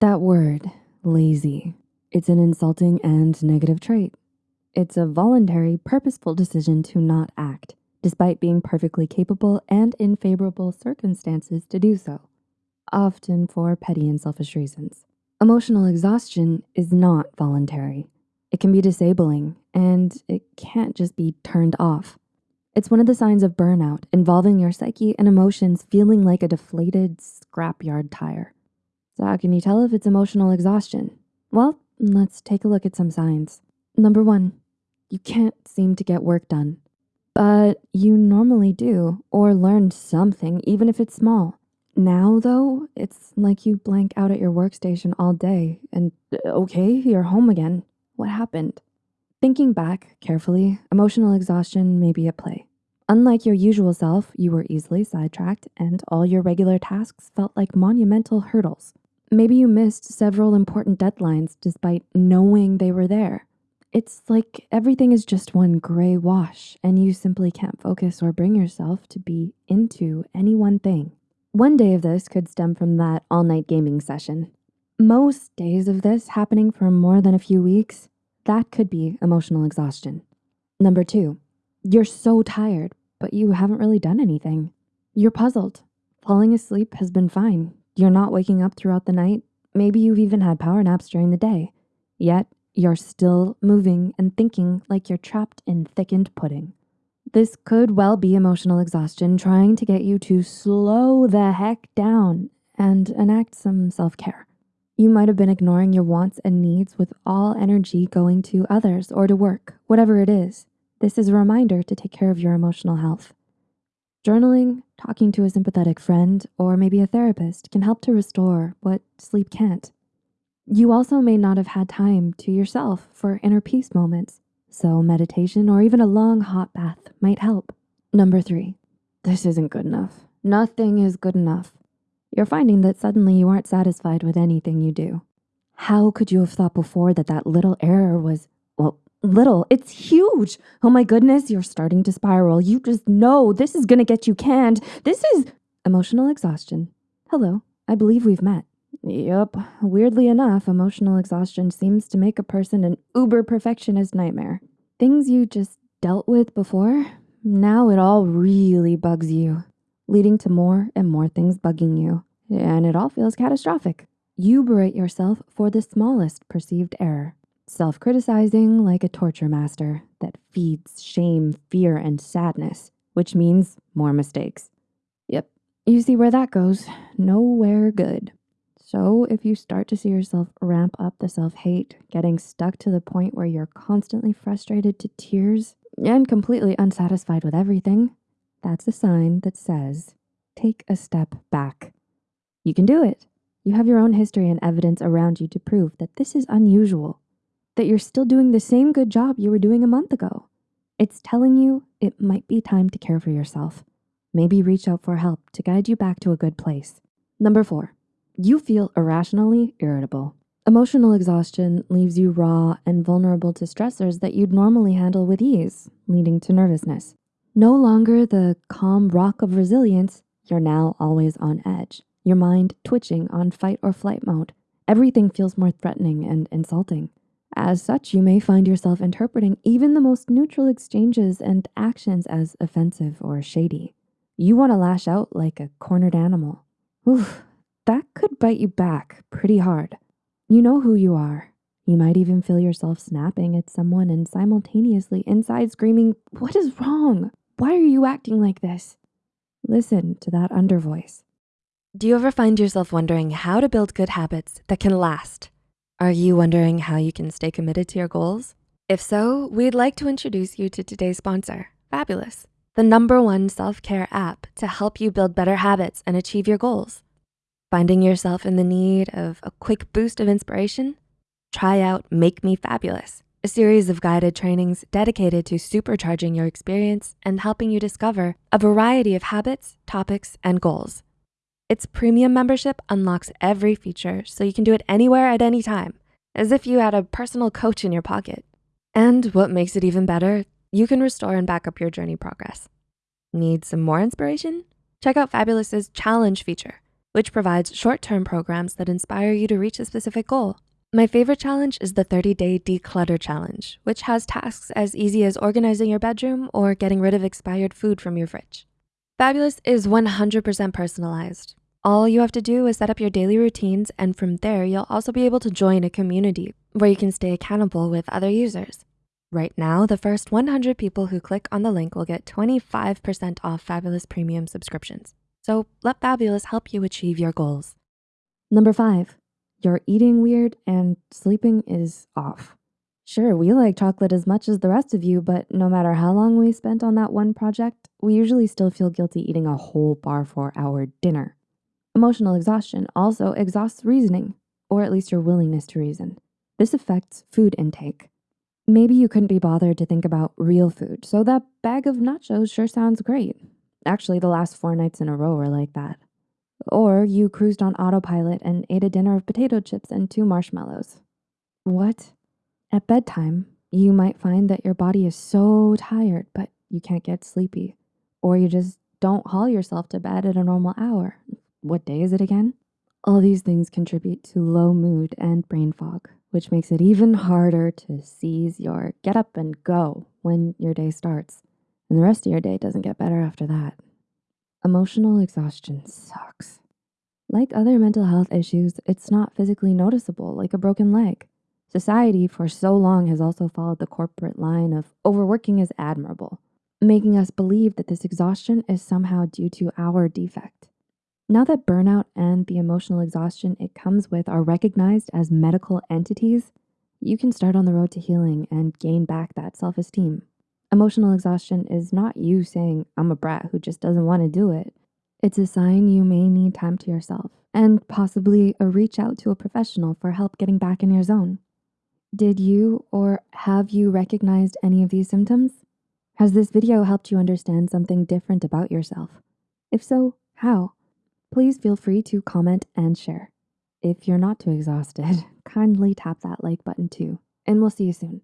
That word, lazy, it's an insulting and negative trait. It's a voluntary, purposeful decision to not act, despite being perfectly capable and in favorable circumstances to do so, often for petty and selfish reasons. Emotional exhaustion is not voluntary. It can be disabling and it can't just be turned off. It's one of the signs of burnout involving your psyche and emotions feeling like a deflated scrapyard tire. So how can you tell if it's emotional exhaustion? Well, let's take a look at some signs. Number one, you can't seem to get work done, but you normally do or learn something, even if it's small. Now though, it's like you blank out at your workstation all day and okay, you're home again. What happened? Thinking back carefully, emotional exhaustion may be at play. Unlike your usual self, you were easily sidetracked and all your regular tasks felt like monumental hurdles. Maybe you missed several important deadlines despite knowing they were there. It's like everything is just one gray wash and you simply can't focus or bring yourself to be into any one thing. One day of this could stem from that all night gaming session. Most days of this happening for more than a few weeks, that could be emotional exhaustion. Number two, you're so tired, but you haven't really done anything. You're puzzled. Falling asleep has been fine. You're not waking up throughout the night. Maybe you've even had power naps during the day. Yet you're still moving and thinking like you're trapped in thickened pudding. This could well be emotional exhaustion trying to get you to slow the heck down and enact some self-care. You might have been ignoring your wants and needs with all energy going to others or to work, whatever it is. This is a reminder to take care of your emotional health. Journaling, talking to a sympathetic friend, or maybe a therapist can help to restore what sleep can't. You also may not have had time to yourself for inner peace moments, so meditation or even a long hot bath might help. Number three, this isn't good enough. Nothing is good enough. You're finding that suddenly you aren't satisfied with anything you do. How could you have thought before that that little error was, well, little, it's huge. Oh my goodness, you're starting to spiral. You just know this is gonna get you canned. This is emotional exhaustion. Hello, I believe we've met. Yup, weirdly enough, emotional exhaustion seems to make a person an uber perfectionist nightmare. Things you just dealt with before, now it all really bugs you, leading to more and more things bugging you. And it all feels catastrophic. You berate yourself for the smallest perceived error, self-criticizing like a torture master that feeds shame, fear, and sadness, which means more mistakes. Yep, you see where that goes. Nowhere good. So if you start to see yourself ramp up the self-hate, getting stuck to the point where you're constantly frustrated to tears and completely unsatisfied with everything, that's a sign that says, take a step back. You can do it. You have your own history and evidence around you to prove that this is unusual, that you're still doing the same good job you were doing a month ago. It's telling you it might be time to care for yourself. Maybe reach out for help to guide you back to a good place. Number four, you feel irrationally irritable. Emotional exhaustion leaves you raw and vulnerable to stressors that you'd normally handle with ease, leading to nervousness. No longer the calm rock of resilience, you're now always on edge. Your mind twitching on fight or flight mode. Everything feels more threatening and insulting. As such, you may find yourself interpreting even the most neutral exchanges and actions as offensive or shady. You wanna lash out like a cornered animal. Oof, that could bite you back pretty hard. You know who you are. You might even feel yourself snapping at someone and simultaneously inside screaming, what is wrong? Why are you acting like this? Listen to that undervoice. Do you ever find yourself wondering how to build good habits that can last? Are you wondering how you can stay committed to your goals? If so, we'd like to introduce you to today's sponsor, Fabulous, the number one self-care app to help you build better habits and achieve your goals. Finding yourself in the need of a quick boost of inspiration? Try out Make Me Fabulous, a series of guided trainings dedicated to supercharging your experience and helping you discover a variety of habits, topics, and goals. Its premium membership unlocks every feature so you can do it anywhere at any time, as if you had a personal coach in your pocket. And what makes it even better, you can restore and back up your journey progress. Need some more inspiration? Check out Fabulous's challenge feature which provides short-term programs that inspire you to reach a specific goal. My favorite challenge is the 30-day declutter challenge, which has tasks as easy as organizing your bedroom or getting rid of expired food from your fridge. Fabulous is 100% personalized. All you have to do is set up your daily routines and from there, you'll also be able to join a community where you can stay accountable with other users. Right now, the first 100 people who click on the link will get 25% off Fabulous Premium subscriptions. So let Fabulous help you achieve your goals. Number five, you're eating weird and sleeping is off. Sure, we like chocolate as much as the rest of you, but no matter how long we spent on that one project, we usually still feel guilty eating a whole bar for our dinner. Emotional exhaustion also exhausts reasoning, or at least your willingness to reason. This affects food intake. Maybe you couldn't be bothered to think about real food, so that bag of nachos sure sounds great. Actually, the last four nights in a row were like that. Or you cruised on autopilot and ate a dinner of potato chips and two marshmallows. What? At bedtime, you might find that your body is so tired, but you can't get sleepy. Or you just don't haul yourself to bed at a normal hour. What day is it again? All these things contribute to low mood and brain fog, which makes it even harder to seize your get up and go when your day starts. And the rest of your day doesn't get better after that. Emotional exhaustion sucks. Like other mental health issues, it's not physically noticeable like a broken leg. Society for so long has also followed the corporate line of overworking is admirable, making us believe that this exhaustion is somehow due to our defect. Now that burnout and the emotional exhaustion it comes with are recognized as medical entities, you can start on the road to healing and gain back that self-esteem. Emotional exhaustion is not you saying, I'm a brat who just doesn't wanna do it. It's a sign you may need time to yourself and possibly a reach out to a professional for help getting back in your zone. Did you or have you recognized any of these symptoms? Has this video helped you understand something different about yourself? If so, how? Please feel free to comment and share. If you're not too exhausted, kindly tap that like button too, and we'll see you soon.